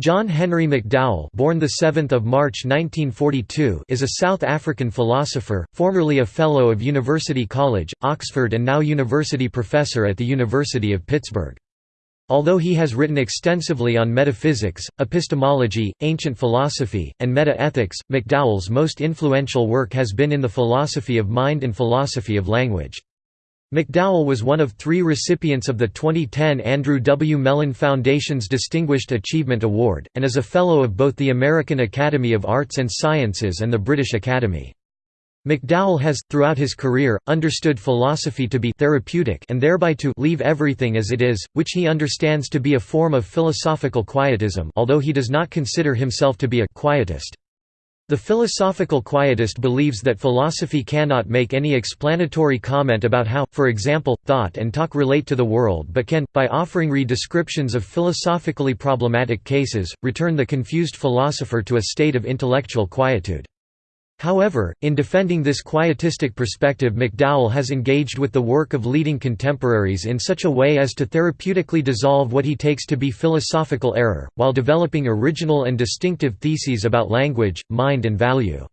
John Henry McDowell born the 7th of March 1942 is a South African philosopher, formerly a Fellow of University College, Oxford and now University Professor at the University of Pittsburgh. Although he has written extensively on metaphysics, epistemology, ancient philosophy, and meta-ethics, McDowell's most influential work has been in the philosophy of mind and philosophy of language. McDowell was one of three recipients of the 2010 Andrew W. Mellon Foundation's Distinguished Achievement Award, and is a Fellow of both the American Academy of Arts and Sciences and the British Academy. McDowell has, throughout his career, understood philosophy to be therapeutic and thereby to leave everything as it is, which he understands to be a form of philosophical quietism although he does not consider himself to be a quietist. The philosophical quietist believes that philosophy cannot make any explanatory comment about how, for example, thought and talk relate to the world but can, by offering re-descriptions of philosophically problematic cases, return the confused philosopher to a state of intellectual quietude. However, in defending this quietistic perspective McDowell has engaged with the work of leading contemporaries in such a way as to therapeutically dissolve what he takes to be philosophical error, while developing original and distinctive theses about language, mind and value.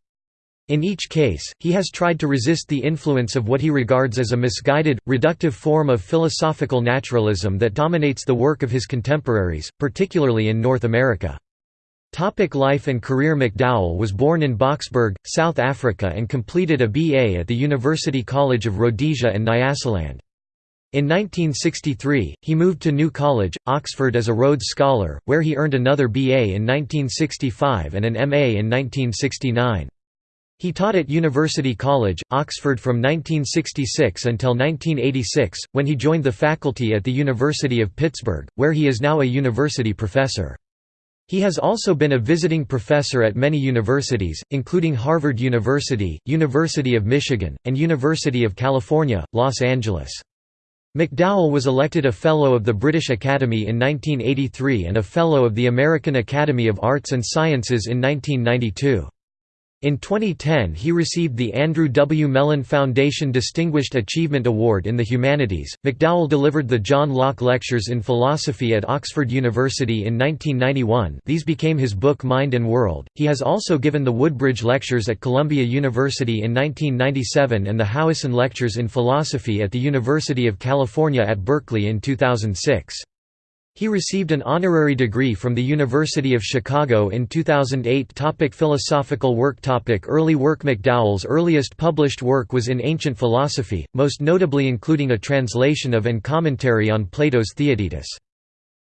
In each case, he has tried to resist the influence of what he regards as a misguided, reductive form of philosophical naturalism that dominates the work of his contemporaries, particularly in North America. Topic life and career McDowell was born in Boksburg, South Africa and completed a BA at the University College of Rhodesia and Nyasaland. In 1963, he moved to New College, Oxford as a Rhodes Scholar, where he earned another BA in 1965 and an MA in 1969. He taught at University College, Oxford from 1966 until 1986, when he joined the faculty at the University of Pittsburgh, where he is now a university professor. He has also been a visiting professor at many universities, including Harvard University, University of Michigan, and University of California, Los Angeles. McDowell was elected a Fellow of the British Academy in 1983 and a Fellow of the American Academy of Arts and Sciences in 1992. In 2010 he received the Andrew W. Mellon Foundation Distinguished Achievement Award in the Humanities. McDowell delivered the John Locke Lectures in Philosophy at Oxford University in 1991 these became his book Mind and World. He has also given the Woodbridge Lectures at Columbia University in 1997 and the Howison Lectures in Philosophy at the University of California at Berkeley in 2006. He received an honorary degree from the University of Chicago in 2008 topic Philosophical work topic Early work McDowell's earliest published work was in ancient philosophy, most notably including a translation of and commentary on Plato's Theaetetus.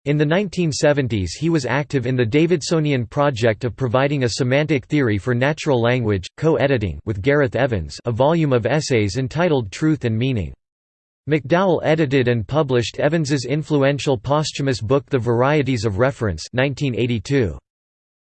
In the 1970s he was active in the Davidsonian project of providing a semantic theory for natural language, co-editing with Gareth Evans a volume of essays entitled Truth and Meaning. McDowell edited and published Evans's influential posthumous book The Varieties of Reference 1982.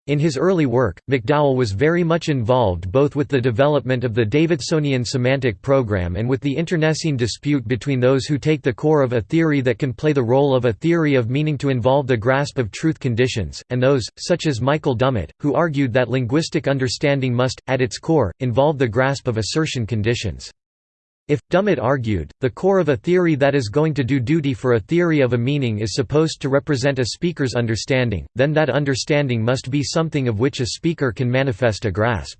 In his early work, McDowell was very much involved both with the development of the Davidsonian semantic program and with the internecine dispute between those who take the core of a theory that can play the role of a theory of meaning to involve the grasp of truth conditions, and those, such as Michael Dummett, who argued that linguistic understanding must, at its core, involve the grasp of assertion conditions. If, Dummett argued, the core of a theory that is going to do duty for a theory of a meaning is supposed to represent a speaker's understanding, then that understanding must be something of which a speaker can manifest a grasp.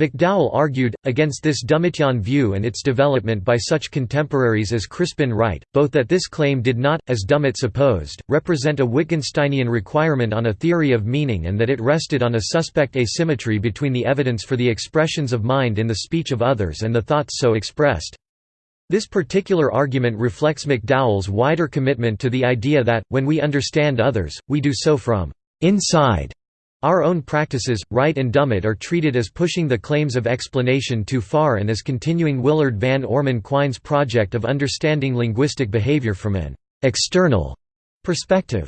McDowell argued, against this Dummettian view and its development by such contemporaries as Crispin Wright, both that this claim did not, as Dummett supposed, represent a Wittgensteinian requirement on a theory of meaning and that it rested on a suspect asymmetry between the evidence for the expressions of mind in the speech of others and the thoughts so expressed. This particular argument reflects McDowell's wider commitment to the idea that, when we understand others, we do so from inside our own practices, Wright and Dummett are treated as pushing the claims of explanation too far and as continuing Willard Van Orman Quine's project of understanding linguistic behavior from an «external» perspective.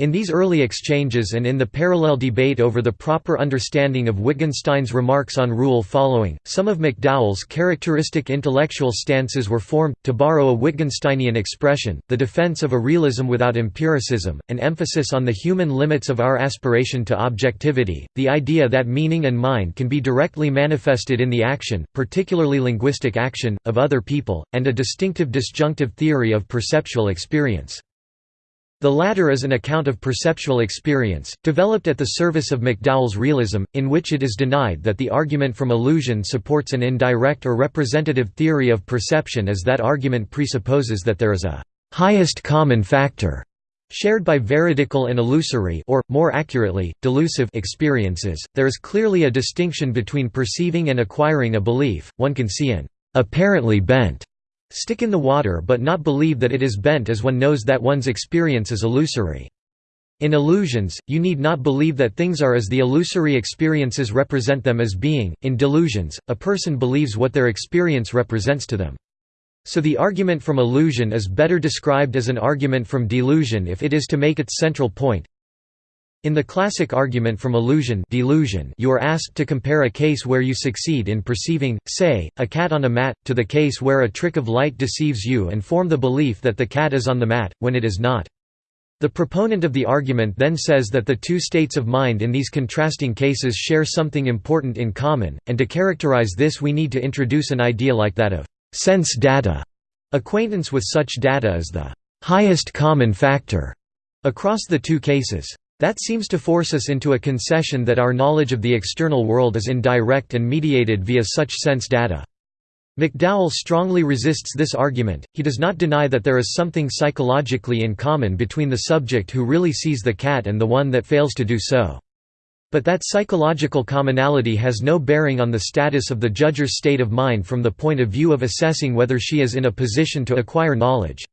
In these early exchanges and in the parallel debate over the proper understanding of Wittgenstein's remarks on rule following, some of McDowell's characteristic intellectual stances were formed, to borrow a Wittgensteinian expression, the defense of a realism without empiricism, an emphasis on the human limits of our aspiration to objectivity, the idea that meaning and mind can be directly manifested in the action, particularly linguistic action, of other people, and a distinctive disjunctive theory of perceptual experience. The latter is an account of perceptual experience, developed at the service of McDowell's realism, in which it is denied that the argument from illusion supports an indirect or representative theory of perception as that argument presupposes that there is a highest common factor shared by veridical and illusory or, more accurately, delusive experiences. There is clearly a distinction between perceiving and acquiring a belief, one can see an apparently bent stick in the water but not believe that it is bent as one knows that one's experience is illusory. In illusions, you need not believe that things are as the illusory experiences represent them as being. In delusions, a person believes what their experience represents to them. So the argument from illusion is better described as an argument from delusion if it is to make its central point. In the classic argument from illusion delusion you are asked to compare a case where you succeed in perceiving, say, a cat on a mat, to the case where a trick of light deceives you and form the belief that the cat is on the mat, when it is not. The proponent of the argument then says that the two states of mind in these contrasting cases share something important in common, and to characterize this we need to introduce an idea like that of sense data. Acquaintance with such data is the highest common factor across the two cases. That seems to force us into a concession that our knowledge of the external world is indirect and mediated via such sense data. McDowell strongly resists this argument, he does not deny that there is something psychologically in common between the subject who really sees the cat and the one that fails to do so. But that psychological commonality has no bearing on the status of the judger's state of mind from the point of view of assessing whether she is in a position to acquire knowledge.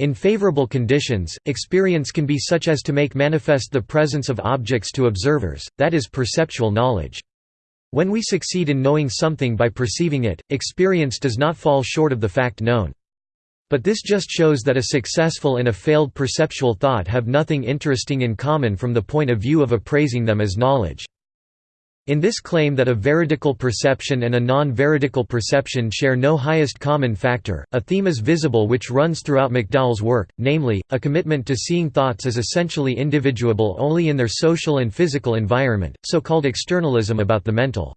In favorable conditions, experience can be such as to make manifest the presence of objects to observers, that is perceptual knowledge. When we succeed in knowing something by perceiving it, experience does not fall short of the fact known. But this just shows that a successful and a failed perceptual thought have nothing interesting in common from the point of view of appraising them as knowledge. In this claim that a veridical perception and a non-veridical perception share no highest common factor, a theme is visible which runs throughout McDowell's work, namely, a commitment to seeing thoughts as essentially individuable only in their social and physical environment, so-called externalism about the mental.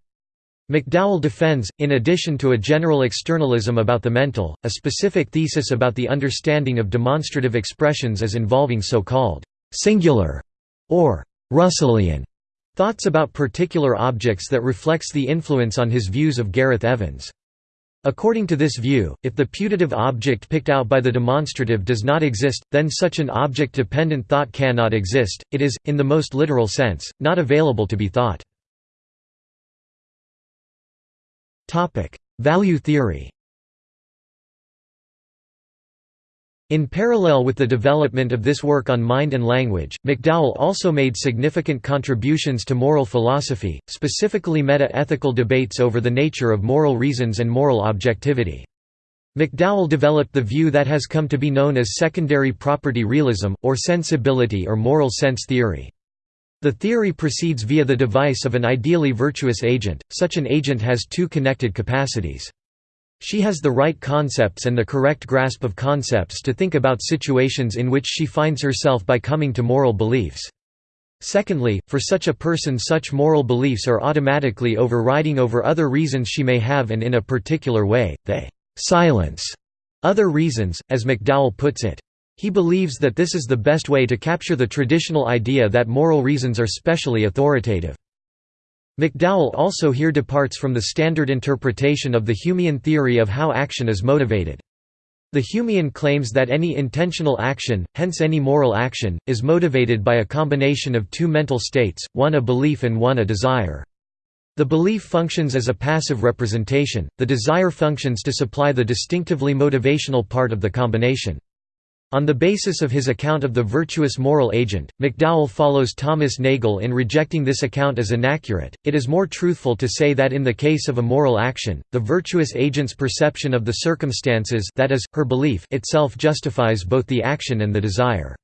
McDowell defends, in addition to a general externalism about the mental, a specific thesis about the understanding of demonstrative expressions as involving so-called «singular» or «Russellian» Thoughts about particular objects that reflects the influence on his views of Gareth Evans. According to this view, if the putative object picked out by the demonstrative does not exist, then such an object-dependent thought cannot exist, it is, in the most literal sense, not available to be thought. Value theory In parallel with the development of this work on mind and language, McDowell also made significant contributions to moral philosophy, specifically meta-ethical debates over the nature of moral reasons and moral objectivity. McDowell developed the view that has come to be known as secondary property realism, or sensibility or moral sense theory. The theory proceeds via the device of an ideally virtuous agent, such an agent has two connected capacities. She has the right concepts and the correct grasp of concepts to think about situations in which she finds herself by coming to moral beliefs. Secondly, for such a person such moral beliefs are automatically overriding over other reasons she may have and in a particular way, they «silence» other reasons, as McDowell puts it. He believes that this is the best way to capture the traditional idea that moral reasons are specially authoritative. McDowell also here departs from the standard interpretation of the Humean theory of how action is motivated. The Humean claims that any intentional action, hence any moral action, is motivated by a combination of two mental states, one a belief and one a desire. The belief functions as a passive representation, the desire functions to supply the distinctively motivational part of the combination. On the basis of his account of the virtuous moral agent, McDowell follows Thomas Nagel in rejecting this account as inaccurate. It is more truthful to say that in the case of a moral action, the virtuous agent's perception of the circumstances that is, her belief itself justifies both the action and the desire.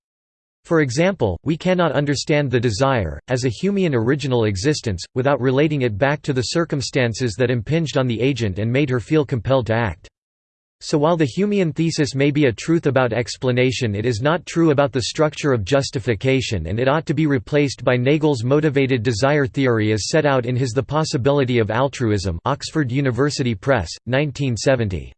For example, we cannot understand the desire, as a Humean original existence, without relating it back to the circumstances that impinged on the agent and made her feel compelled to act. So while the Humean thesis may be a truth about explanation it is not true about the structure of justification and it ought to be replaced by Nagel's motivated desire theory as set out in his The Possibility of Altruism Oxford University Press, 1970.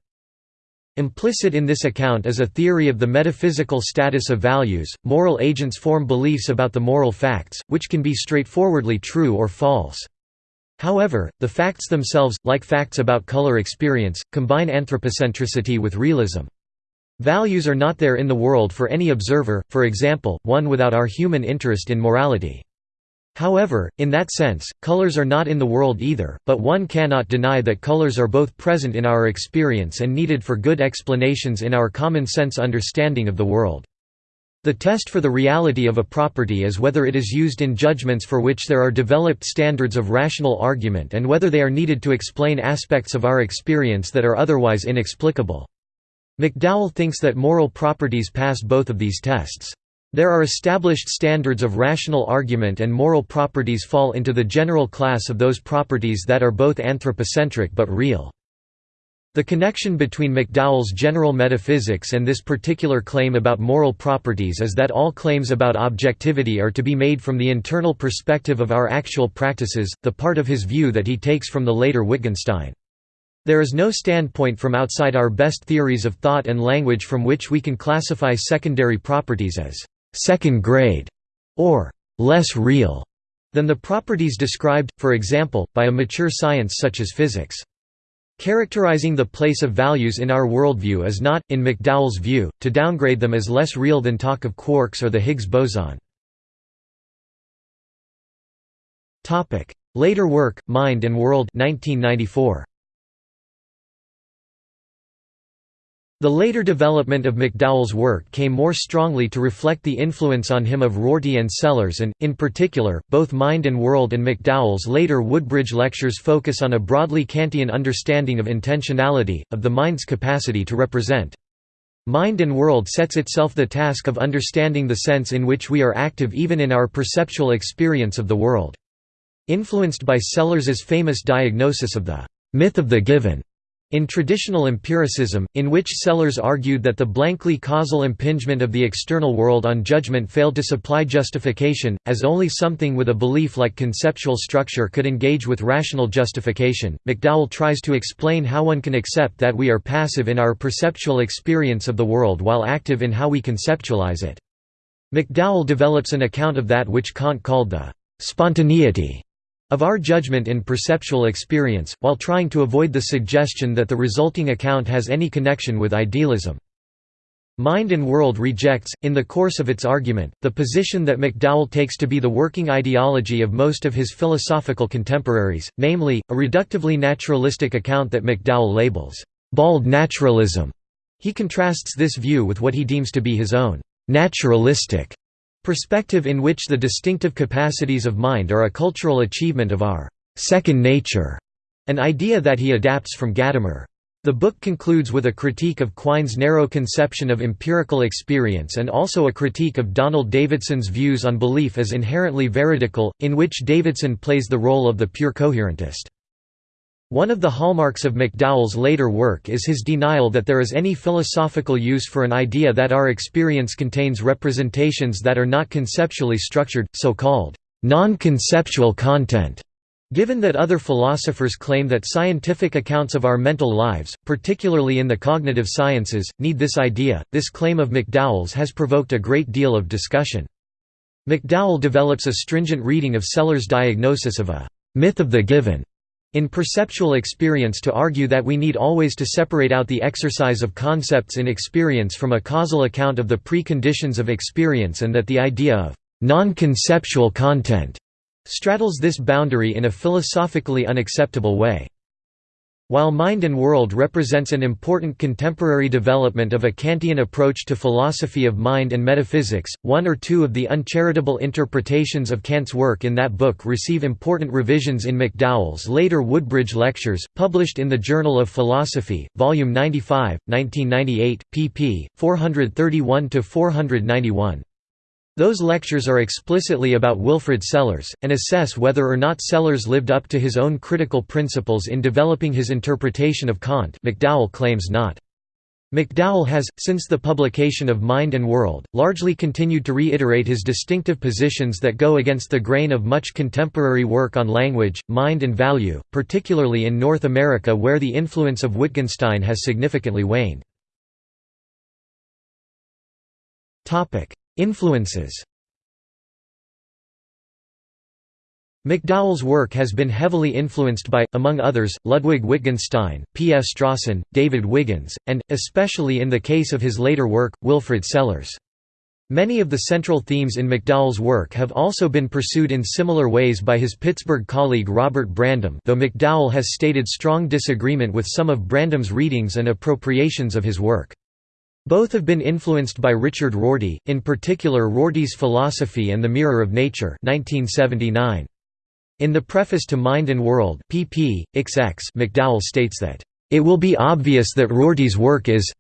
Implicit in this account is a theory of the metaphysical status of values. Moral agents form beliefs about the moral facts, which can be straightforwardly true or false. However, the facts themselves, like facts about color experience, combine anthropocentricity with realism. Values are not there in the world for any observer, for example, one without our human interest in morality. However, in that sense, colors are not in the world either, but one cannot deny that colors are both present in our experience and needed for good explanations in our common sense understanding of the world. The test for the reality of a property is whether it is used in judgments for which there are developed standards of rational argument and whether they are needed to explain aspects of our experience that are otherwise inexplicable. McDowell thinks that moral properties pass both of these tests. There are established standards of rational argument and moral properties fall into the general class of those properties that are both anthropocentric but real. The connection between McDowell's general metaphysics and this particular claim about moral properties is that all claims about objectivity are to be made from the internal perspective of our actual practices, the part of his view that he takes from the later Wittgenstein. There is no standpoint from outside our best theories of thought and language from which we can classify secondary properties as second grade, or less real, than the properties described, for example, by a mature science such as physics. Characterizing the place of values in our worldview is not, in McDowell's view, to downgrade them as less real than talk of quarks or the Higgs boson. Later work, Mind and World 1994. The later development of McDowell's work came more strongly to reflect the influence on him of Rorty and Sellars and, in particular, both Mind and World and McDowell's later Woodbridge lectures focus on a broadly Kantian understanding of intentionality, of the mind's capacity to represent. Mind and World sets itself the task of understanding the sense in which we are active even in our perceptual experience of the world. Influenced by Sellars's famous diagnosis of the myth of the given, in traditional empiricism, in which Sellars argued that the blankly causal impingement of the external world on judgment failed to supply justification, as only something with a belief-like conceptual structure could engage with rational justification, McDowell tries to explain how one can accept that we are passive in our perceptual experience of the world while active in how we conceptualize it. McDowell develops an account of that which Kant called the «spontaneity» of our judgment in perceptual experience, while trying to avoid the suggestion that the resulting account has any connection with idealism. Mind and World rejects, in the course of its argument, the position that McDowell takes to be the working ideology of most of his philosophical contemporaries, namely, a reductively naturalistic account that McDowell labels, "...bald naturalism". He contrasts this view with what he deems to be his own, "...naturalistic", Perspective in which the distinctive capacities of mind are a cultural achievement of our second nature, an idea that he adapts from Gadamer. The book concludes with a critique of Quine's narrow conception of empirical experience and also a critique of Donald Davidson's views on belief as inherently veridical, in which Davidson plays the role of the pure coherentist. One of the hallmarks of McDowell's later work is his denial that there is any philosophical use for an idea that our experience contains representations that are not conceptually structured, so-called non-conceptual content. Given that other philosophers claim that scientific accounts of our mental lives, particularly in the cognitive sciences, need this idea, this claim of McDowell's has provoked a great deal of discussion. McDowell develops a stringent reading of Sellars' diagnosis of a myth of the given in perceptual experience to argue that we need always to separate out the exercise of concepts in experience from a causal account of the preconditions of experience and that the idea of non-conceptual content straddles this boundary in a philosophically unacceptable way. While Mind and World represents an important contemporary development of a Kantian approach to philosophy of mind and metaphysics, one or two of the uncharitable interpretations of Kant's work in that book receive important revisions in McDowell's later Woodbridge Lectures, published in the Journal of Philosophy, Volume 95, 1998, pp. 431–491. Those lectures are explicitly about Wilfrid Sellars, and assess whether or not Sellars lived up to his own critical principles in developing his interpretation of Kant McDowell claims not. McDowell has, since the publication of Mind and World, largely continued to reiterate his distinctive positions that go against the grain of much contemporary work on language, mind and value, particularly in North America where the influence of Wittgenstein has significantly waned. Influences McDowell's work has been heavily influenced by, among others, Ludwig Wittgenstein, P. F. Strawson, David Wiggins, and, especially in the case of his later work, Wilfrid Sellars. Many of the central themes in McDowell's work have also been pursued in similar ways by his Pittsburgh colleague Robert Brandom though McDowell has stated strong disagreement with some of Brandom's readings and appropriations of his work. Both have been influenced by Richard Rorty, in particular Rorty's Philosophy and the Mirror of Nature 1979. In the preface to Mind and World pp. XX McDowell states that, "...it will be obvious that Rorty's work is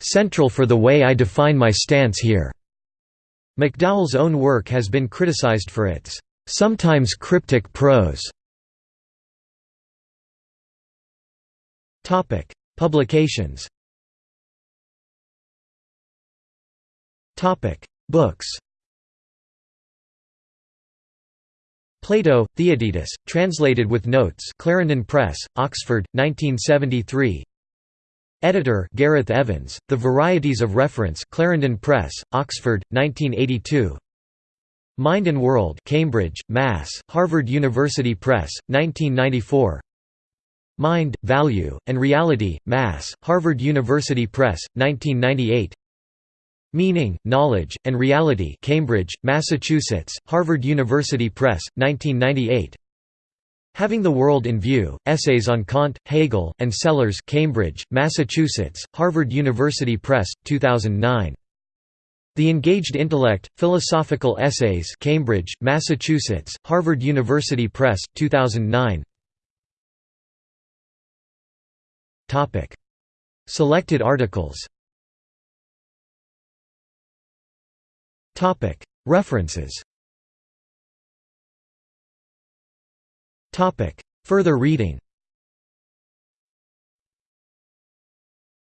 central for the way I define my stance here." McDowell's own work has been criticized for its sometimes cryptic prose. Publications Books Plato, Theaetetus, translated with notes Clarendon Press, Oxford, 1973 Editor Gareth Evans, The Varieties of Reference Clarendon Press, Oxford, 1982 Mind and World Cambridge, Mass., Harvard University Press, 1994 Mind, Value, and Reality, Mass., Harvard University Press, 1998 Meaning, Knowledge, and Reality. Cambridge, Massachusetts, Harvard University Press, 1998 Having the World in View, Essays on Kant, Hegel, and Sellars Cambridge, Massachusetts, Harvard University Press, 2009 The Engaged Intellect, Philosophical Essays. Cambridge, Massachusetts, Harvard University Press, 2009 Selected articles References. Further reading.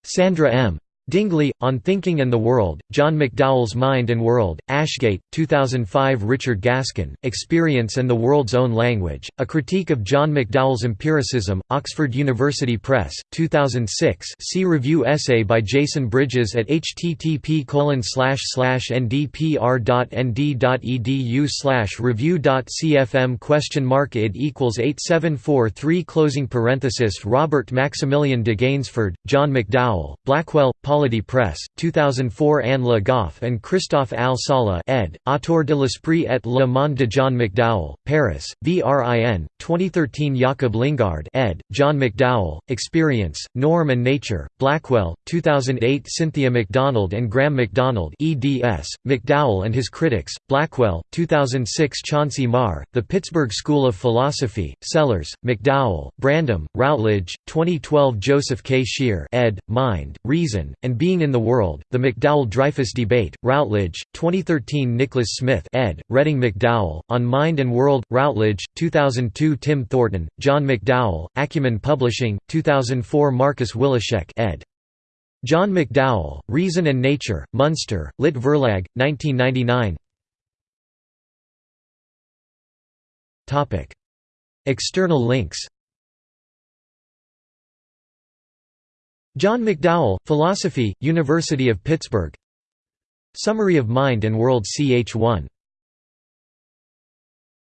Sandra M. Dingli, On Thinking and the World, John McDowell's Mind and World, Ashgate, 2005 Richard Gaskin, Experience and the World's Own Language, A Critique of John McDowell's Empiricism, Oxford University Press, 2006 see review essay by Jason Bridges at http ndpr.nd.edu review.cfm question mark id equals 8743 closing parenthesis Robert Maximilian de Gaynesford, John McDowell, Blackwell, Paul Polity Press, 2004 Anne Le Goff and Christophe Al-Saleh ed., Autour de l'Esprit et le Monde de John McDowell, Paris, VRIN, 2013 Jakob Lindgaard ed., John McDowell, Experience, Norm and Nature, Blackwell, 2008 Cynthia McDonald and Graham McDonald eds., McDowell and His Critics, Blackwell, 2006 Chauncey Maher, The Pittsburgh School of Philosophy, Sellars, McDowell, Brandom, Routledge, 2012 Joseph K. Schear ed., Mind, Reason, and Being in the World, The McDowell-Dreyfus Debate, Routledge, 2013 Nicholas Smith ed., Reading McDowell, On Mind and World, Routledge, 2002 Tim Thornton, John McDowell, Acumen Publishing, 2004 Marcus Willaschek ed. John McDowell, Reason and Nature, Munster, Lit Verlag, 1999 External links John McDowell, Philosophy, University of Pittsburgh. Summary of Mind and World ch1